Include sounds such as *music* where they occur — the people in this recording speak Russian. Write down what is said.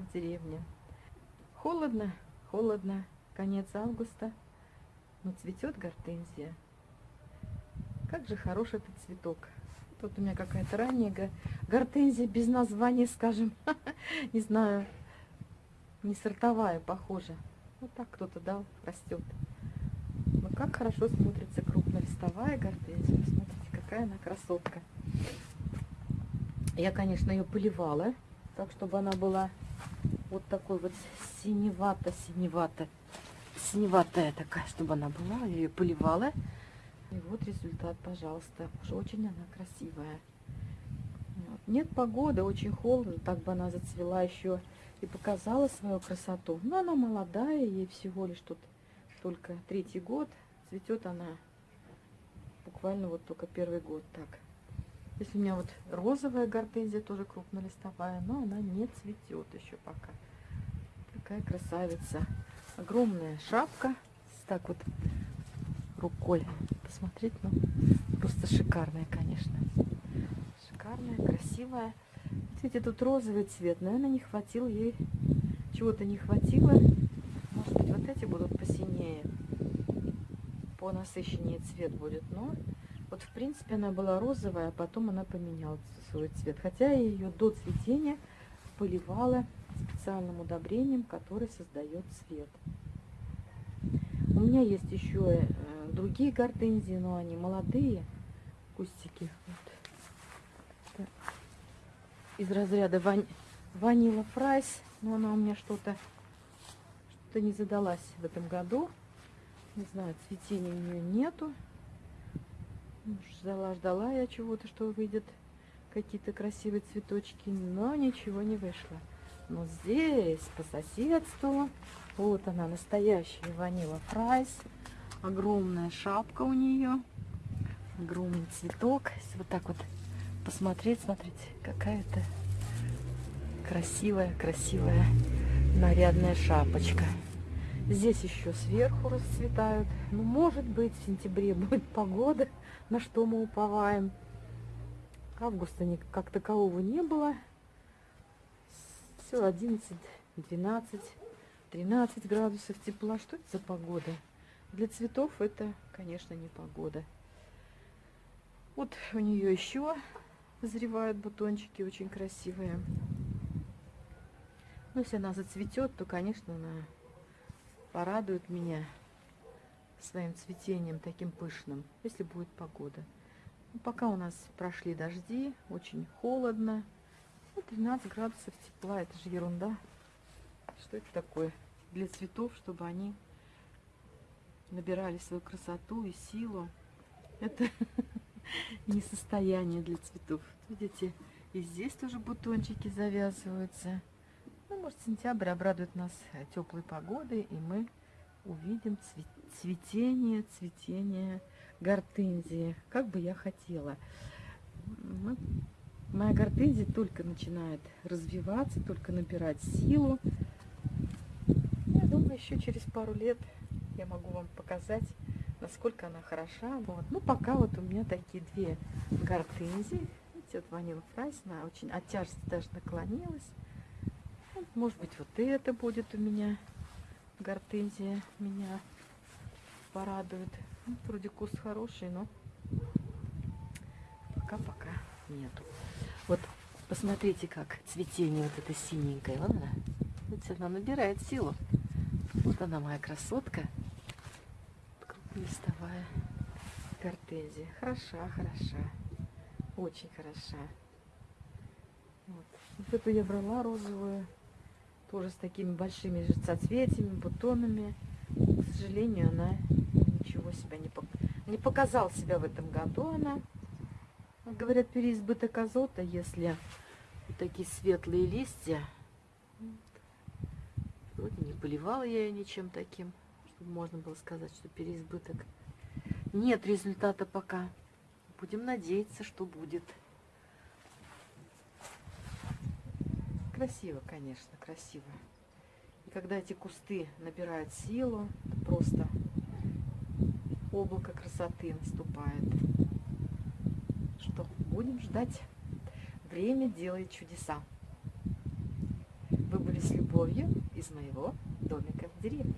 в деревне. Холодно, холодно, конец августа, но цветет гортензия. Как же хорош этот цветок. Тут у меня какая-то ранняя гортензия без названия, скажем, *laughs* не знаю, не сортовая, похоже. Вот так кто-то дал, растет. Но как хорошо смотрится крупнолистовая гортензия. Смотрите, какая она красотка. Я, конечно, ее поливала, так, чтобы она была вот такой вот синевато-синевато. Синеватая такая, чтобы она была. Я ее поливала. И вот результат, пожалуйста. Уж очень она красивая. Нет погоды, очень холодно. Так бы она зацвела еще и показала свою красоту. Но она молодая, ей всего лишь тут только третий год. Цветет она буквально вот только первый год так. Здесь у меня вот розовая гортензия, тоже крупнолистовая, но она не цветет еще пока. Такая красавица. Огромная шапка. Так вот рукой посмотреть, ну, просто шикарная, конечно. Шикарная, красивая. Видите, тут розовый цвет. Наверное, не хватило ей, чего-то не хватило. Может быть, вот эти будут посинее, понасыщеннее цвет будет. Но вот, в принципе, она была розовая, а потом она поменяла свой цвет. Хотя я ее до цветения поливала специальным удобрением, который создает цвет. У меня есть еще э, другие гортензии, но они молодые кустики. Вот. Из разряда ван... Vanille Fraise, но она у меня что-то что-то не задалась в этом году. Не знаю, цветения у нее нету. Ждала, ждала я чего-то, что выйдет какие-то красивые цветочки, но ничего не вышло. Но здесь, по соседству, вот она, настоящая Vanille Fraise. Огромная шапка у нее, огромный цветок. Если вот так вот посмотреть, смотрите, какая-то красивая, красивая нарядная шапочка. Здесь еще сверху расцветают. Ну, может быть, в сентябре *laughs* будет погода, на что мы уповаем. Августа как такового не было. Все 11, 12, 13 градусов тепла. Что это за погода? Для цветов это, конечно, не погода. Вот у нее еще зазревают бутончики очень красивые. Но если она зацветет, то, конечно, она порадует меня своим цветением таким пышным, если будет погода. Ну, пока у нас прошли дожди, очень холодно. Ну, 13 градусов тепла, это же ерунда. Что это такое? Для цветов, чтобы они набирали свою красоту и силу. Это *laughs* не состояние для цветов. Видите, и здесь тоже бутончики завязываются. Ну, может, сентябрь обрадует нас теплой погодой, и мы увидим цветение, цветение гортензии, как бы я хотела. Ну, моя гортензия только начинает развиваться, только набирать силу. Я думаю, еще через пару лет я могу вам показать, насколько она хороша. Вот. Ну, пока вот у меня такие две гортензии. Видите, вот Vanille Fraise, она очень от даже наклонилась. Может быть, вот это будет у меня гортензия меня порадует. Ну, вроде куст хороший, но пока-пока нету. Вот посмотрите, как цветение вот это синенькое. Вон она. Видите, она набирает силу. Вот она моя красотка. Листовая гортензия. Хороша, хороша. Очень хороша. Вот. вот эту я брала розовую. Тоже с такими большими же соцветиями, бутонами. К сожалению, она ничего себя не, пок... не показал себя в этом году. Она, говорят, переизбыток азота, если вот такие светлые листья. Вроде не поливала я ее ничем таким, чтобы можно было сказать, что переизбыток. Нет результата пока. Будем надеяться, что будет. Красиво, конечно, красиво. И когда эти кусты набирают силу, просто облако красоты наступает. Что, будем ждать. Время делает чудеса. Вы были с любовью из моего домика в деревне.